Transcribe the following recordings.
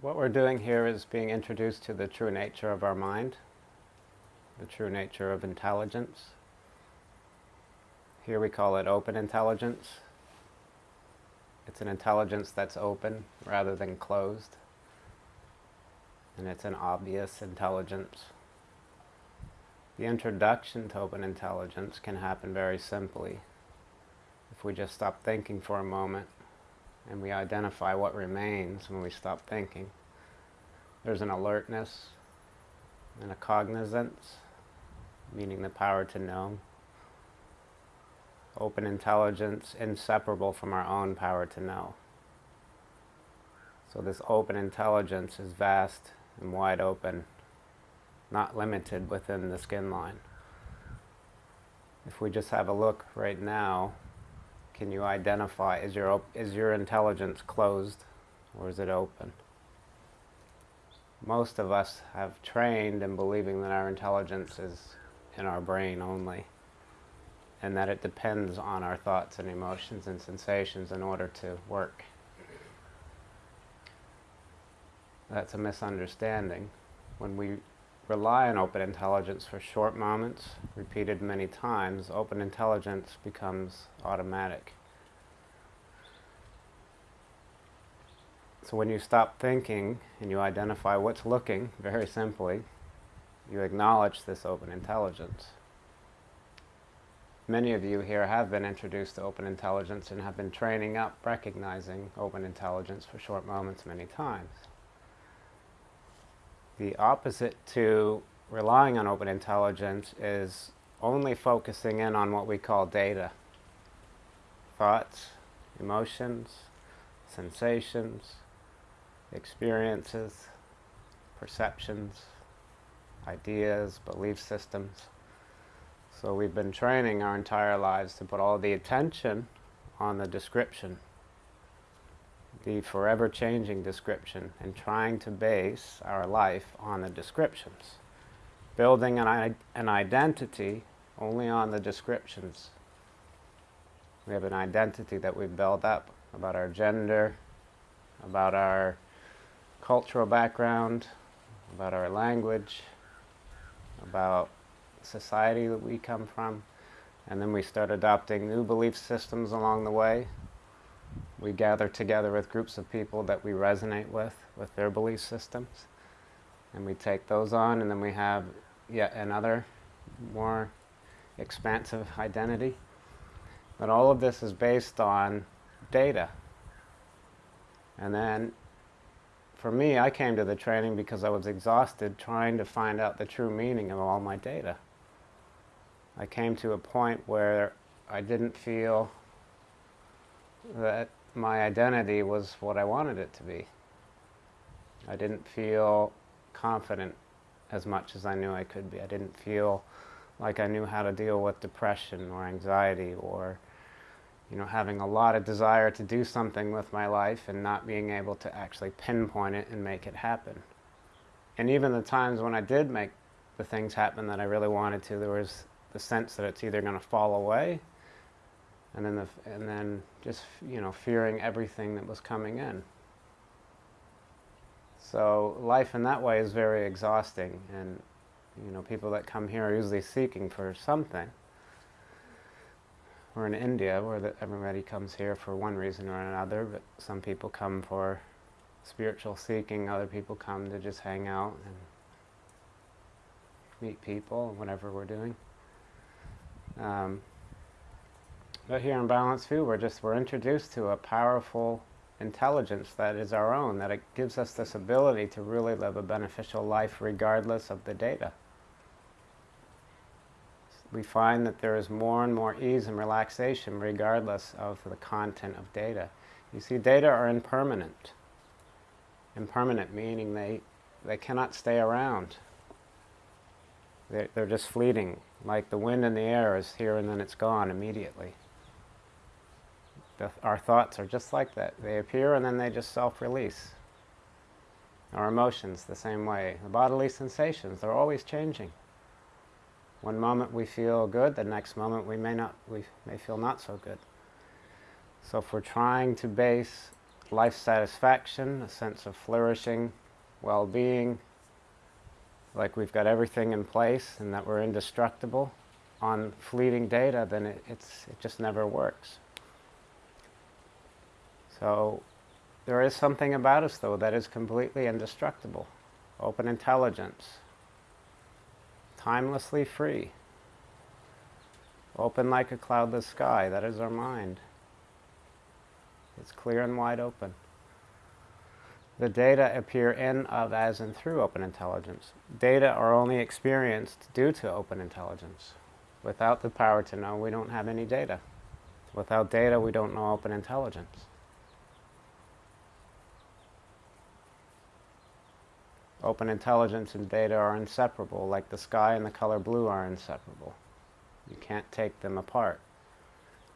what we're doing here is being introduced to the true nature of our mind, the true nature of intelligence. Here we call it open intelligence. It's an intelligence that's open rather than closed. And it's an obvious intelligence. The introduction to open intelligence can happen very simply. If we just stop thinking for a moment and we identify what remains when we stop thinking, there's an alertness and a cognizance, meaning the power to know. Open intelligence, inseparable from our own power to know. So this open intelligence is vast and wide open not limited within the skin line. If we just have a look right now, can you identify, is your, is your intelligence closed or is it open? Most of us have trained in believing that our intelligence is in our brain only and that it depends on our thoughts and emotions and sensations in order to work. That's a misunderstanding. When we rely on open intelligence for short moments, repeated many times, open intelligence becomes automatic. So when you stop thinking and you identify what's looking, very simply, you acknowledge this open intelligence. Many of you here have been introduced to open intelligence and have been training up recognizing open intelligence for short moments many times. The opposite to relying on open intelligence is only focusing in on what we call data. Thoughts, emotions, sensations, experiences, perceptions, ideas, belief systems. So we've been training our entire lives to put all the attention on the description the forever changing description and trying to base our life on the descriptions. Building an, an identity only on the descriptions. We have an identity that we build up about our gender, about our cultural background, about our language, about society that we come from, and then we start adopting new belief systems along the way we gather together with groups of people that we resonate with, with their belief systems. And we take those on, and then we have yet another more expansive identity. But all of this is based on data. And then, for me, I came to the training because I was exhausted trying to find out the true meaning of all my data. I came to a point where I didn't feel that my identity was what I wanted it to be. I didn't feel confident as much as I knew I could be. I didn't feel like I knew how to deal with depression or anxiety or you know, having a lot of desire to do something with my life and not being able to actually pinpoint it and make it happen. And even the times when I did make the things happen that I really wanted to, there was the sense that it's either going to fall away and then, the, and then just, you know, fearing everything that was coming in. So life in that way is very exhausting, and, you know, people that come here are usually seeking for something. We're in India, where the, everybody comes here for one reason or another, but some people come for spiritual seeking, other people come to just hang out and meet people, whatever we're doing. Um, but here in Balanced View, we're just, we're introduced to a powerful intelligence that is our own, that it gives us this ability to really live a beneficial life regardless of the data. We find that there is more and more ease and relaxation regardless of the content of data. You see, data are impermanent. Impermanent meaning they, they cannot stay around. They're, they're just fleeting, like the wind in the air is here and then it's gone immediately. The, our thoughts are just like that. They appear and then they just self-release. Our emotions, the same way. The bodily sensations, they're always changing. One moment we feel good, the next moment we may not, we may feel not so good. So if we're trying to base life satisfaction, a sense of flourishing, well-being, like we've got everything in place and that we're indestructible on fleeting data, then it, it's, it just never works. So there is something about us, though, that is completely indestructible. Open intelligence, timelessly free, open like a cloudless sky, that is our mind. It's clear and wide open. The data appear in, of, as, and through open intelligence. Data are only experienced due to open intelligence. Without the power to know, we don't have any data. Without data, we don't know open intelligence. Open intelligence and data are inseparable, like the sky and the color blue are inseparable. You can't take them apart.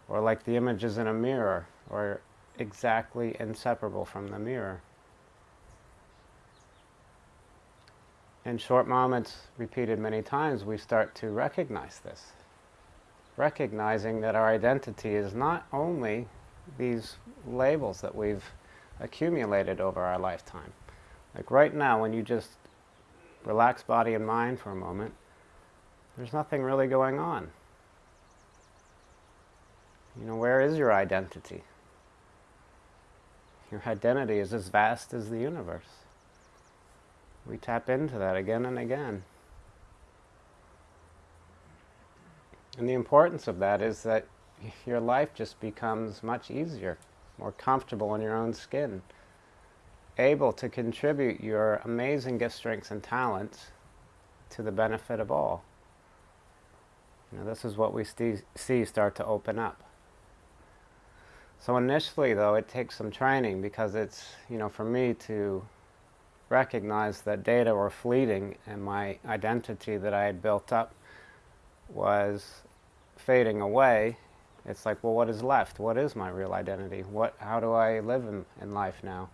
Or like the images in a mirror, or exactly inseparable from the mirror. In short moments, repeated many times, we start to recognize this. Recognizing that our identity is not only these labels that we've accumulated over our lifetime. Like right now, when you just relax body and mind for a moment, there's nothing really going on. You know, where is your identity? Your identity is as vast as the universe. We tap into that again and again. And the importance of that is that your life just becomes much easier, more comfortable in your own skin, able to contribute your amazing gift, strengths, and talents to the benefit of all. You know, this is what we see start to open up. So initially, though, it takes some training because it's, you know, for me to recognize that data were fleeting and my identity that I had built up was fading away. It's like, well, what is left? What is my real identity? What, how do I live in, in life now?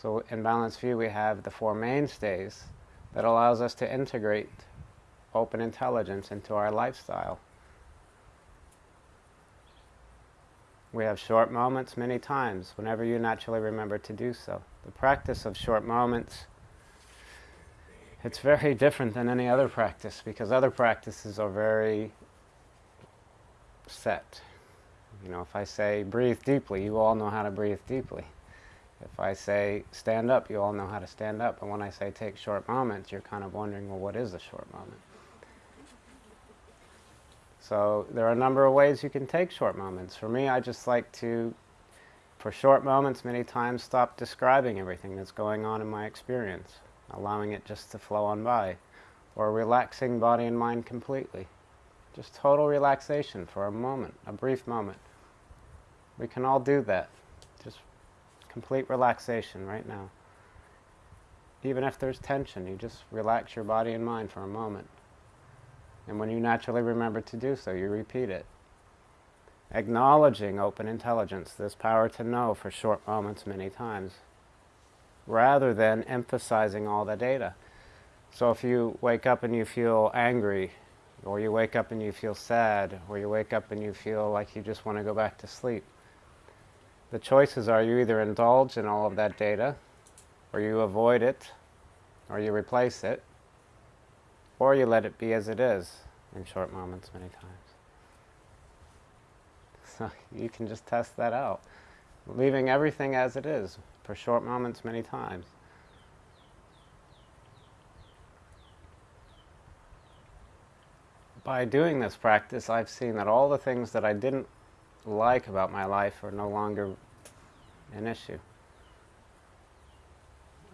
So in Balanced View, we have the four mainstays that allows us to integrate open intelligence into our lifestyle. We have short moments many times, whenever you naturally remember to do so. The practice of short moments, it's very different than any other practice because other practices are very set. You know, if I say breathe deeply, you all know how to breathe deeply. If I say stand up, you all know how to stand up. And when I say take short moments, you're kind of wondering, well, what is a short moment? So there are a number of ways you can take short moments. For me, I just like to, for short moments, many times stop describing everything that's going on in my experience, allowing it just to flow on by, or relaxing body and mind completely. Just total relaxation for a moment, a brief moment. We can all do that. Complete relaxation right now. Even if there's tension, you just relax your body and mind for a moment. And when you naturally remember to do so, you repeat it. Acknowledging open intelligence, this power to know for short moments many times, rather than emphasizing all the data. So if you wake up and you feel angry, or you wake up and you feel sad, or you wake up and you feel like you just want to go back to sleep, the choices are you either indulge in all of that data, or you avoid it, or you replace it, or you let it be as it is in short moments many times. So you can just test that out. Leaving everything as it is for short moments many times. By doing this practice, I've seen that all the things that I didn't like about my life are no longer an issue.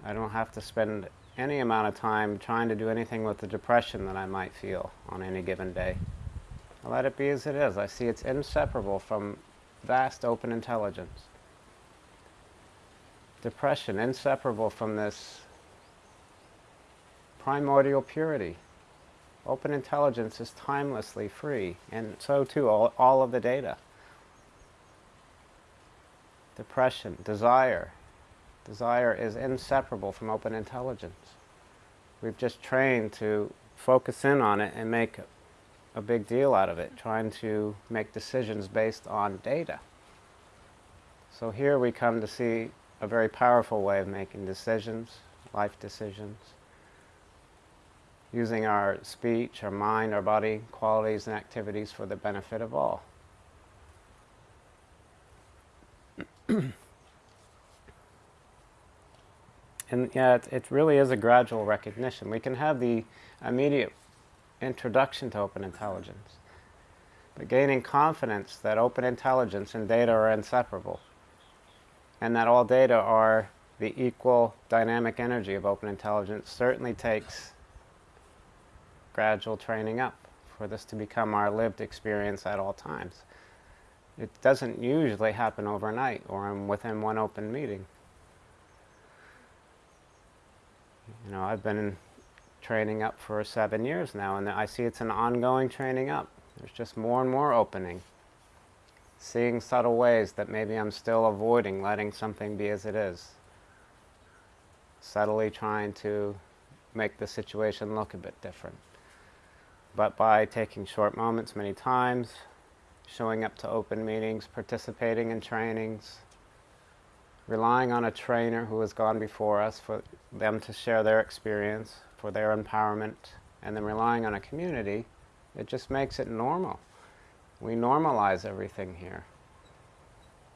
I don't have to spend any amount of time trying to do anything with the depression that I might feel on any given day. I let it be as it is. I see it's inseparable from vast open intelligence. Depression, inseparable from this primordial purity. Open intelligence is timelessly free, and so too all, all of the data. Depression, desire, Desire is inseparable from open intelligence. We've just trained to focus in on it and make a big deal out of it, trying to make decisions based on data. So here we come to see a very powerful way of making decisions, life decisions, using our speech, our mind, our body qualities and activities for the benefit of all. and yeah, it, it really is a gradual recognition. We can have the immediate introduction to open intelligence, but gaining confidence that open intelligence and data are inseparable, and that all data are the equal dynamic energy of open intelligence certainly takes gradual training up for this to become our lived experience at all times. It doesn't usually happen overnight or I'm within one open meeting. You know, I've been training up for seven years now, and I see it's an ongoing training up. There's just more and more opening. Seeing subtle ways that maybe I'm still avoiding letting something be as it is. Subtly trying to make the situation look a bit different. But by taking short moments many times, showing up to open meetings, participating in trainings, relying on a trainer who has gone before us for them to share their experience, for their empowerment, and then relying on a community, it just makes it normal. We normalize everything here.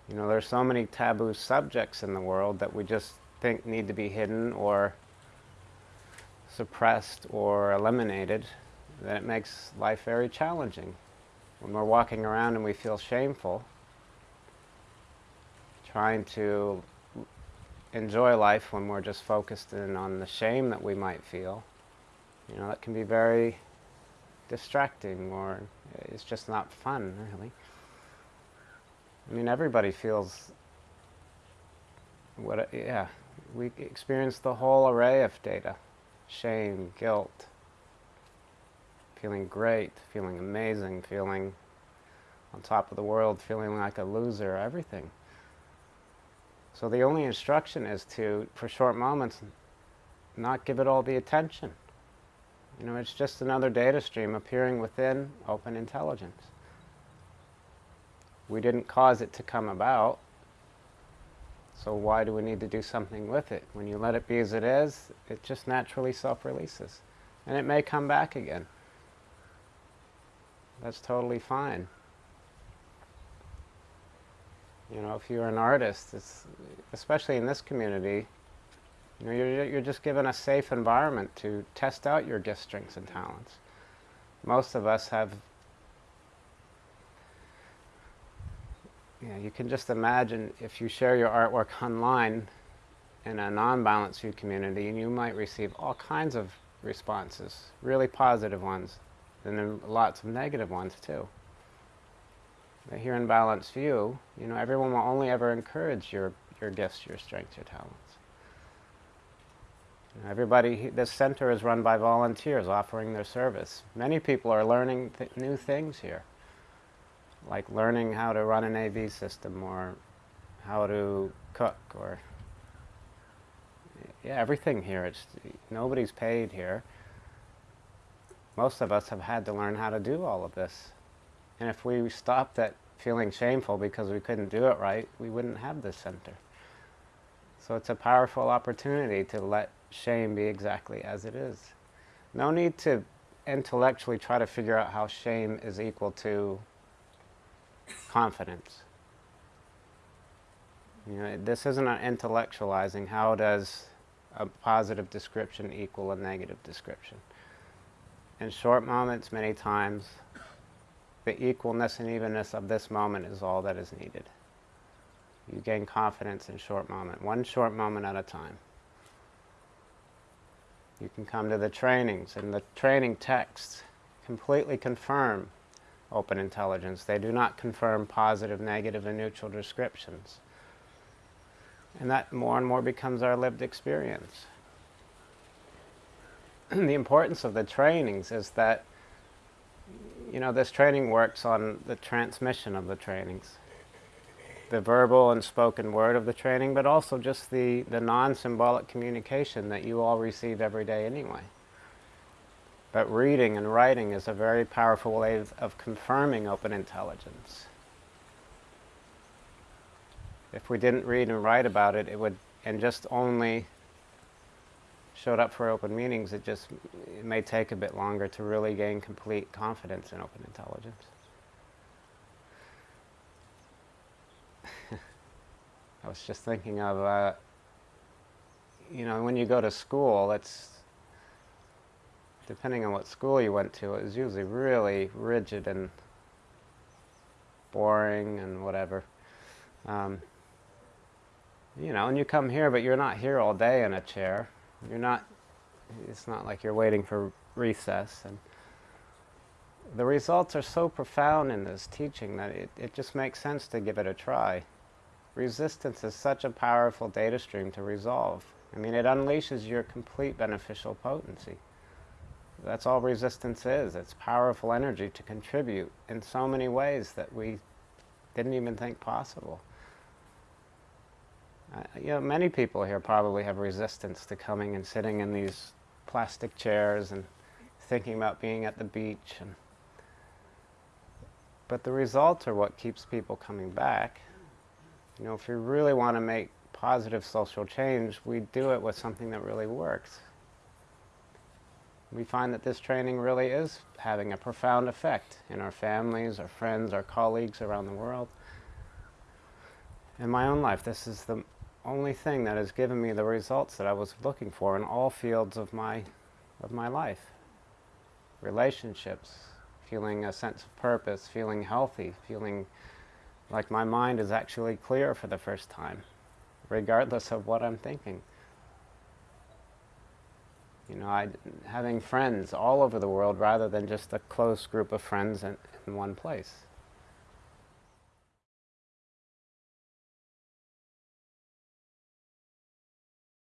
You know, there's so many taboo subjects in the world that we just think need to be hidden or suppressed or eliminated that it makes life very challenging. When we're walking around and we feel shameful, trying to enjoy life when we're just focused in on the shame that we might feel, you know, that can be very distracting or it's just not fun, really. I mean, everybody feels what, yeah, we experience the whole array of data shame, guilt, feeling great, feeling amazing, feeling on top of the world, feeling like a loser, everything. So the only instruction is to, for short moments, not give it all the attention. You know, it's just another data stream appearing within open intelligence. We didn't cause it to come about, so why do we need to do something with it? When you let it be as it is, it just naturally self-releases. And it may come back again. That's totally fine. You know, if you're an artist, it's, especially in this community, you know, you're, you're just given a safe environment to test out your gifts, strengths, and talents. Most of us have, yeah, you can just imagine if you share your artwork online in a non-balanced view community, and you might receive all kinds of responses, really positive ones, and then lots of negative ones too But here in Balanced View, you know, everyone will only ever encourage your, your gifts, your strengths, your talents. Everybody, this center is run by volunteers offering their service. Many people are learning th new things here, like learning how to run an AV system or how to cook or yeah, everything here. It's, nobody's paid here. Most of us have had to learn how to do all of this. And if we stopped at feeling shameful because we couldn't do it right, we wouldn't have this center. So it's a powerful opportunity to let shame be exactly as it is. No need to intellectually try to figure out how shame is equal to confidence. You know, this isn't an intellectualizing how does a positive description equal a negative description. In short moments, many times, the equalness and evenness of this moment is all that is needed. You gain confidence in short moment, one short moment at a time. You can come to the trainings, and the training texts completely confirm open intelligence. They do not confirm positive, negative, and neutral descriptions. And that more and more becomes our lived experience. the importance of the trainings is that you know, this training works on the transmission of the trainings. The verbal and spoken word of the training, but also just the, the non-symbolic communication that you all receive every day anyway. But reading and writing is a very powerful way of, of confirming open intelligence. if we didn't read and write about it, it would, and just only showed up for open meetings, it just it may take a bit longer to really gain complete confidence in open intelligence. I was just thinking of, uh, you know, when you go to school, it's depending on what school you went to, it was usually really rigid and boring and whatever. Um, you know, and you come here, but you're not here all day in a chair. You're not, it's not like you're waiting for recess. And the results are so profound in this teaching that it, it just makes sense to give it a try. Resistance is such a powerful data stream to resolve. I mean, it unleashes your complete beneficial potency. That's all resistance is. It's powerful energy to contribute in so many ways that we didn't even think possible. You know, many people here probably have resistance to coming and sitting in these plastic chairs and thinking about being at the beach. And but the results are what keeps people coming back. You know, if we really want to make positive social change, we do it with something that really works. We find that this training really is having a profound effect in our families, our friends, our colleagues around the world. In my own life, this is the only thing that has given me the results that I was looking for in all fields of my, of my life. Relationships, feeling a sense of purpose, feeling healthy, feeling like my mind is actually clear for the first time, regardless of what I'm thinking. You know, I, having friends all over the world rather than just a close group of friends in, in one place.